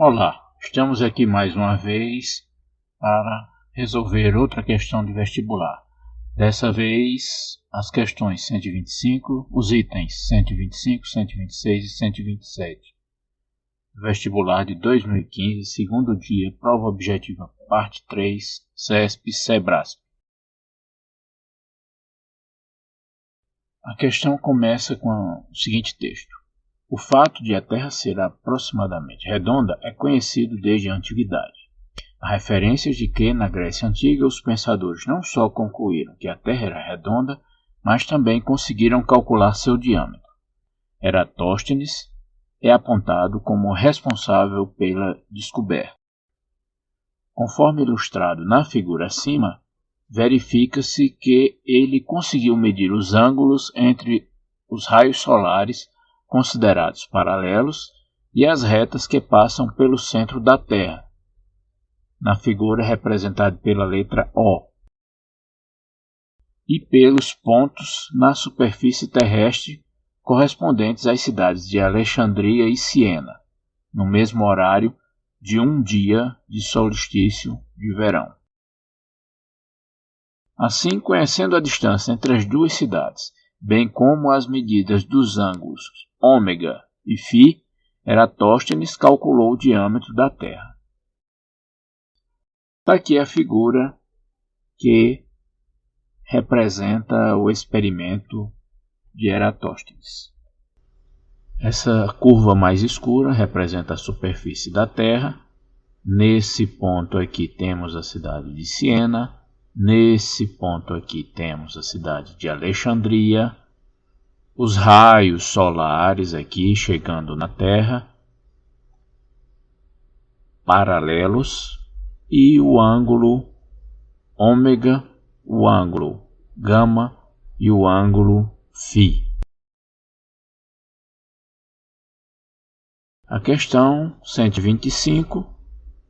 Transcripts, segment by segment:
Olá, estamos aqui mais uma vez para resolver outra questão de vestibular. Dessa vez, as questões 125, os itens 125, 126 e 127. Vestibular de 2015, segundo dia, prova objetiva, parte 3, CESP, SEBRASP. A questão começa com o seguinte texto. O fato de a Terra ser aproximadamente redonda é conhecido desde a antiguidade. Há referências de que, na Grécia Antiga, os pensadores não só concluíram que a Terra era redonda, mas também conseguiram calcular seu diâmetro. Eratóstenes é apontado como responsável pela descoberta. Conforme ilustrado na figura acima, verifica-se que ele conseguiu medir os ângulos entre os raios solares considerados paralelos, e as retas que passam pelo centro da Terra, na figura representada pela letra O, e pelos pontos na superfície terrestre correspondentes às cidades de Alexandria e Siena, no mesmo horário de um dia de solstício de verão. Assim, conhecendo a distância entre as duas cidades, bem como as medidas dos ângulos ômega e φ, Eratóstenes calculou o diâmetro da Terra. Está aqui a figura que representa o experimento de Eratóstenes. Essa curva mais escura representa a superfície da Terra. Nesse ponto aqui temos a cidade de Siena. Nesse ponto aqui temos a cidade de Alexandria os raios solares aqui chegando na Terra, paralelos, e o ângulo ômega, o ângulo gama e o ângulo φ. A questão 125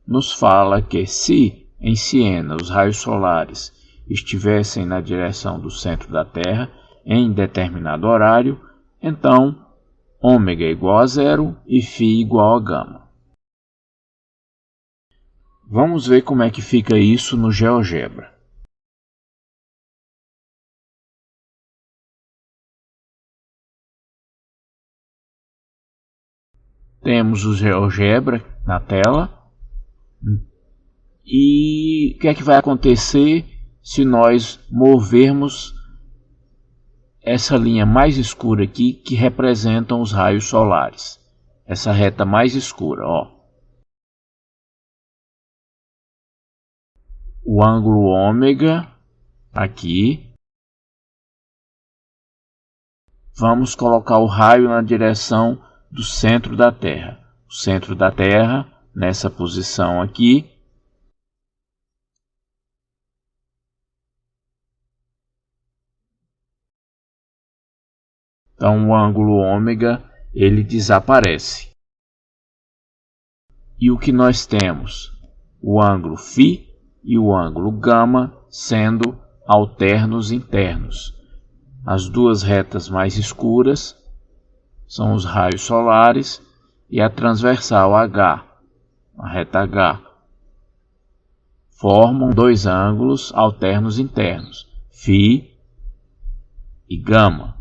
nos fala que se em Siena os raios solares estivessem na direção do centro da Terra, em determinado horário, então ômega igual a zero e φ igual a gama. Vamos ver como é que fica isso no GeoGebra. Temos o GeoGebra na tela. E o que é que vai acontecer se nós movermos essa linha mais escura aqui que representam os raios solares. Essa reta mais escura, ó. O ângulo ômega aqui. Vamos colocar o raio na direção do centro da Terra. O centro da Terra nessa posição aqui Então o ângulo ômega ele desaparece. E o que nós temos? O ângulo φ e o ângulo gama sendo alternos internos. As duas retas mais escuras são os raios solares e a transversal H, a reta H. Formam dois ângulos alternos internos, φ e gama.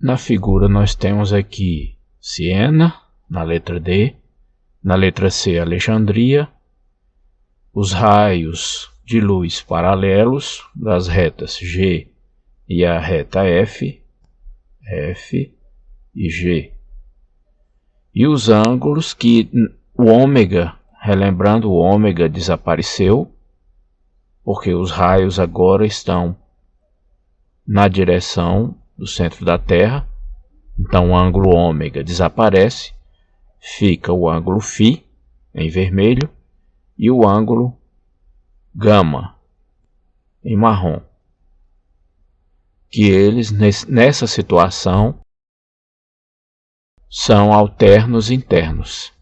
Na figura nós temos aqui Siena, na letra D, na letra C Alexandria, os raios de luz paralelos das retas G e a reta F, F e G. E os ângulos que o ômega, relembrando o ômega desapareceu, porque os raios agora estão na direção do centro da Terra, então o ângulo ômega desaparece, fica o ângulo φ em vermelho e o ângulo gama em marrom. Que eles, nessa situação, são alternos internos,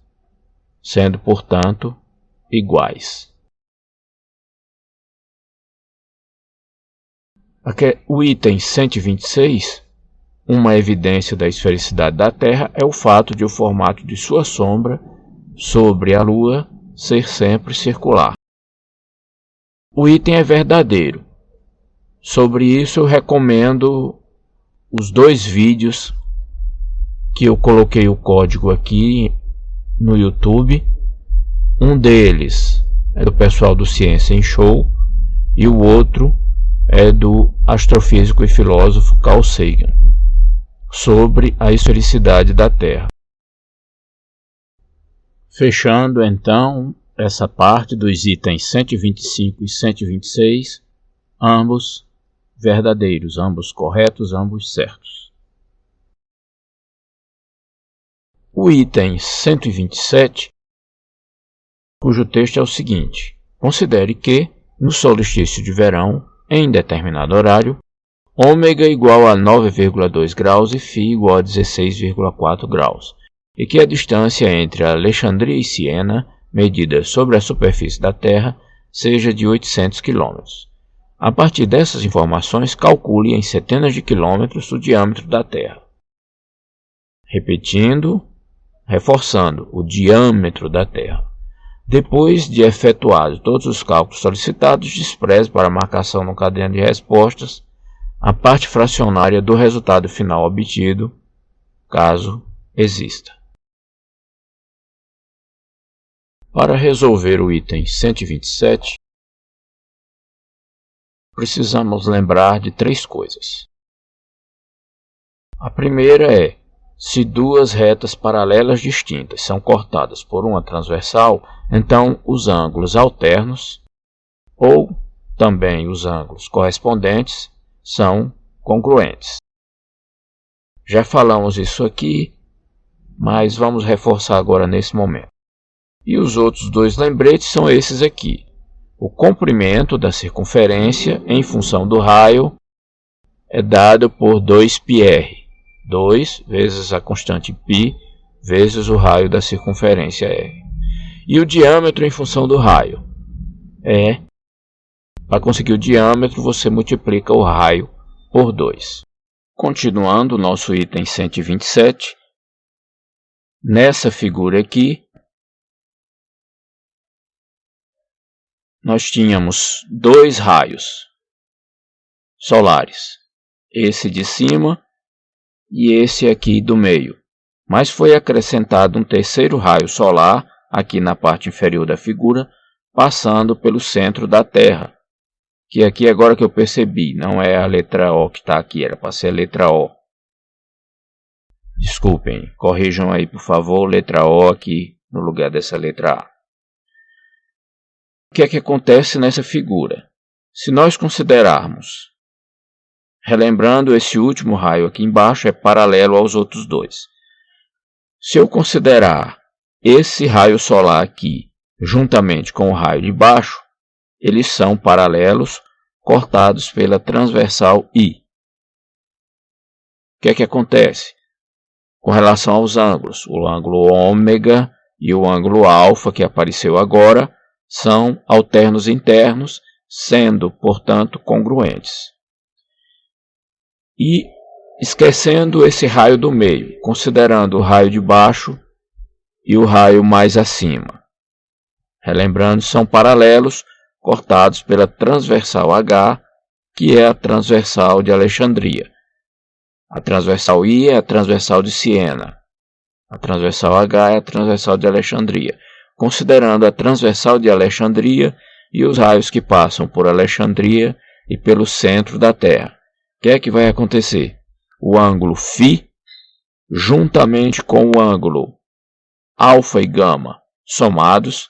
sendo, portanto, iguais. Aqui, o item 126 uma evidência da esfericidade da Terra é o fato de o formato de sua sombra sobre a Lua ser sempre circular. O item é verdadeiro. Sobre isso eu recomendo os dois vídeos que eu coloquei o código aqui no YouTube. Um deles é do pessoal do Ciência em Show e o outro é do astrofísico e filósofo Carl Sagan sobre a esfericidade da Terra. Fechando então essa parte dos itens 125 e 126, ambos verdadeiros, ambos corretos, ambos certos. O item 127, cujo texto é o seguinte: considere que, no solstício de verão, em determinado horário, ômega igual a 9,2 graus e φ igual a 16,4 graus, e que a distância entre Alexandria e Siena, medida sobre a superfície da Terra, seja de 800 km. A partir dessas informações, calcule em centenas de quilômetros o diâmetro da Terra. Repetindo, reforçando o diâmetro da Terra. Depois de efetuados todos os cálculos solicitados, despreze para marcação no caderno de respostas a parte fracionária do resultado final obtido, caso exista. Para resolver o item 127, precisamos lembrar de três coisas. A primeira é, se duas retas paralelas distintas são cortadas por uma transversal, então os ângulos alternos, ou também os ângulos correspondentes, são congruentes. Já falamos isso aqui, mas vamos reforçar agora nesse momento. E os outros dois lembretes são esses aqui. O comprimento da circunferência em função do raio é dado por 2πr. 2 vezes a constante π vezes o raio da circunferência r. E o diâmetro em função do raio é para conseguir o diâmetro, você multiplica o raio por 2. Continuando o nosso item 127, nessa figura aqui, nós tínhamos dois raios solares, esse de cima e esse aqui do meio. Mas foi acrescentado um terceiro raio solar aqui na parte inferior da figura, passando pelo centro da Terra, que aqui agora que eu percebi, não é a letra O que está aqui, era para ser a letra O. Desculpem, corrijam aí por favor, letra O aqui no lugar dessa letra A. O que é que acontece nessa figura? Se nós considerarmos, relembrando esse último raio aqui embaixo, é paralelo aos outros dois. Se eu considerar esse raio solar aqui, juntamente com o raio de baixo, eles são paralelos cortados pela transversal I. O que é que acontece? Com relação aos ângulos, o ângulo ômega e o ângulo alfa, que apareceu agora, são alternos internos, sendo, portanto, congruentes. E esquecendo esse raio do meio, considerando o raio de baixo e o raio mais acima. Relembrando, são paralelos, cortados pela transversal H, que é a transversal de Alexandria. A transversal I é a transversal de Siena. A transversal H é a transversal de Alexandria. Considerando a transversal de Alexandria e os raios que passam por Alexandria e pelo centro da Terra O que é que vai acontecer? O ângulo φ, juntamente com o ângulo alfa e gama somados,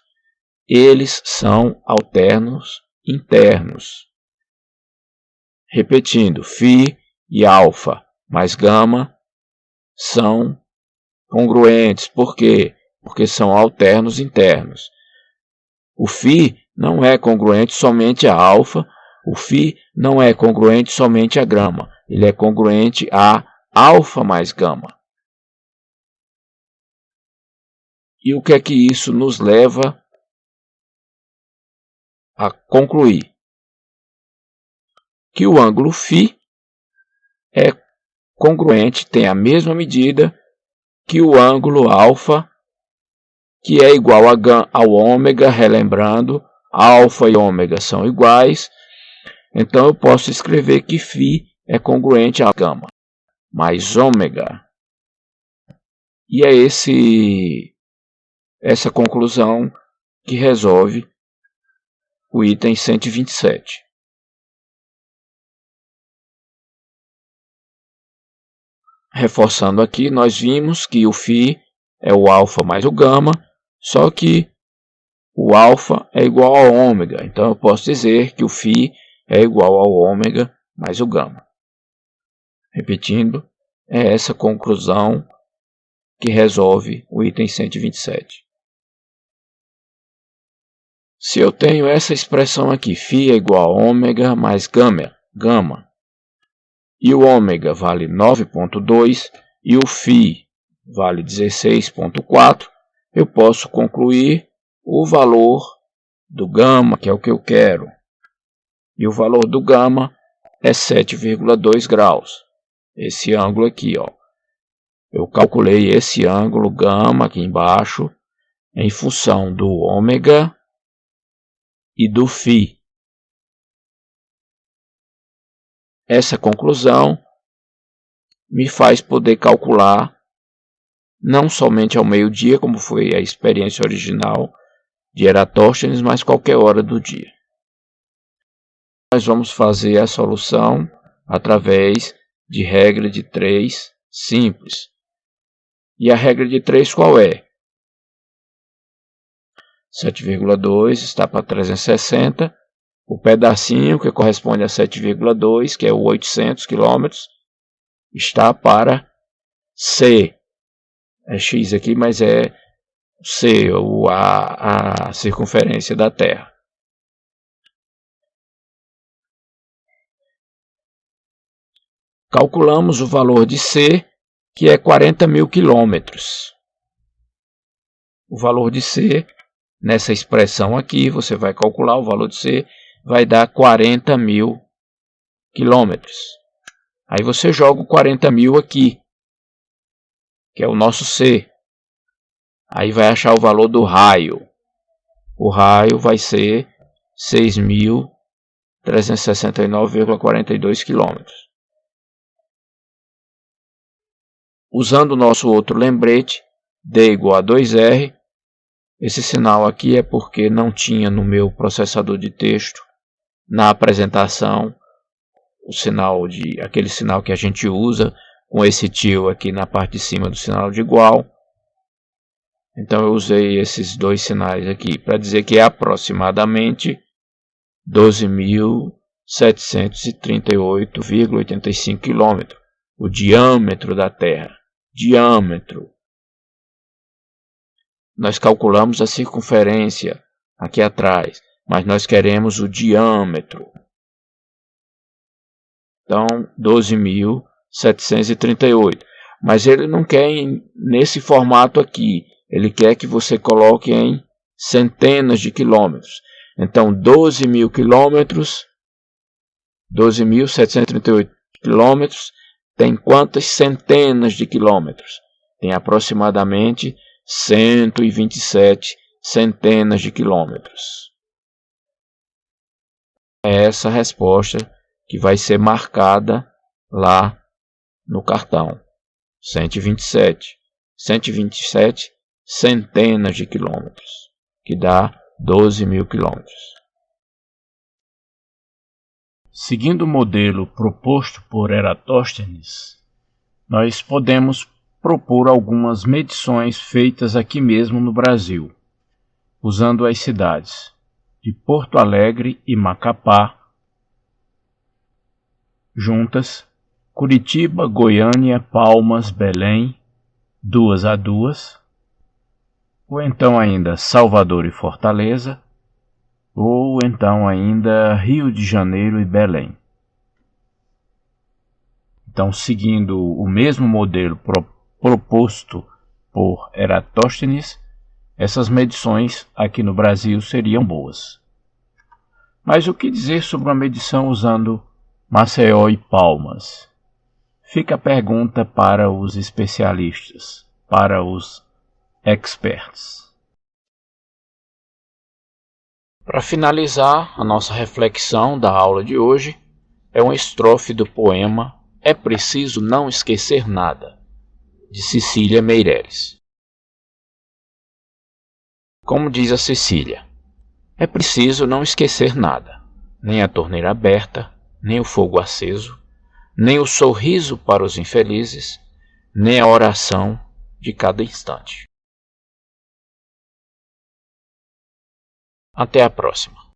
eles são alternos internos. Repetindo, φ e alfa mais gama são congruentes. Por quê? Porque são alternos internos. O φ não é congruente somente a alfa, o φ não é congruente somente a gama, ele é congruente a alfa mais gama. E o que é que isso nos leva a concluir que o ângulo φ é congruente, tem a mesma medida que o ângulo alfa, que é igual ao ômega, relembrando, alfa e ômega são iguais, então eu posso escrever que φ é congruente a gama mais ômega. E é esse essa conclusão que resolve o item 127. Reforçando aqui, nós vimos que o φ é o alfa mais o gama, só que o alfa é igual ao ômega. Então eu posso dizer que o φ é igual ao ômega mais o gama. Repetindo, é essa conclusão que resolve o item 127. Se eu tenho essa expressão aqui, φ é igual a ômega mais gama, gama e o ômega vale 9.2 e o φ vale 16.4, eu posso concluir o valor do gama, que é o que eu quero. E o valor do gama é 7,2 graus. Esse ângulo aqui, ó. Eu calculei esse ângulo gama aqui embaixo em função do ômega e do φ. Essa conclusão me faz poder calcular não somente ao meio-dia, como foi a experiência original de Eratóstenes, mas qualquer hora do dia. Nós vamos fazer a solução através de regra de 3 simples. E a regra de 3 qual é? 7,2 está para 360 o pedacinho que corresponde a 7,2, que é o 800 km, está para C. É X aqui, mas é C, ou a, a circunferência da Terra. Calculamos o valor de C, que é 40 mil quilômetros. O valor de C, nessa expressão aqui, você vai calcular o valor de C, vai dar 40 mil quilômetros. Aí você joga o 40 mil aqui, que é o nosso C. Aí vai achar o valor do raio. O raio vai ser 6.369,42 quilômetros. Usando o nosso outro lembrete, D igual a 2R, esse sinal aqui é porque não tinha no meu processador de texto na apresentação o sinal de aquele sinal que a gente usa com esse tio aqui na parte de cima do sinal de igual. Então eu usei esses dois sinais aqui para dizer que é aproximadamente 12.738,85 km, o diâmetro da Terra. Diâmetro. Nós calculamos a circunferência aqui atrás mas nós queremos o diâmetro. Então, 12.738. Mas ele não quer em, nesse formato aqui. Ele quer que você coloque em centenas de quilômetros. Então, 12 mil quilômetros, 12.738 quilômetros, tem quantas centenas de quilômetros? Tem aproximadamente 127 centenas de quilômetros é essa resposta que vai ser marcada lá no cartão. 127. 127 centenas de quilômetros, que dá 12 mil quilômetros. Seguindo o modelo proposto por Eratóstenes, nós podemos propor algumas medições feitas aqui mesmo no Brasil, usando as cidades de Porto Alegre e Macapá, juntas, Curitiba, Goiânia, Palmas, Belém, duas a duas, ou então ainda Salvador e Fortaleza, ou então ainda Rio de Janeiro e Belém. Então, seguindo o mesmo modelo pro, proposto por Eratóstenes, essas medições aqui no Brasil seriam boas. Mas o que dizer sobre uma medição usando Maceió e Palmas? Fica a pergunta para os especialistas, para os experts. Para finalizar a nossa reflexão da aula de hoje, é uma estrofe do poema É Preciso Não Esquecer Nada, de Cecília Meireles. Como diz a Cecília, é preciso não esquecer nada, nem a torneira aberta, nem o fogo aceso, nem o sorriso para os infelizes, nem a oração de cada instante. Até a próxima.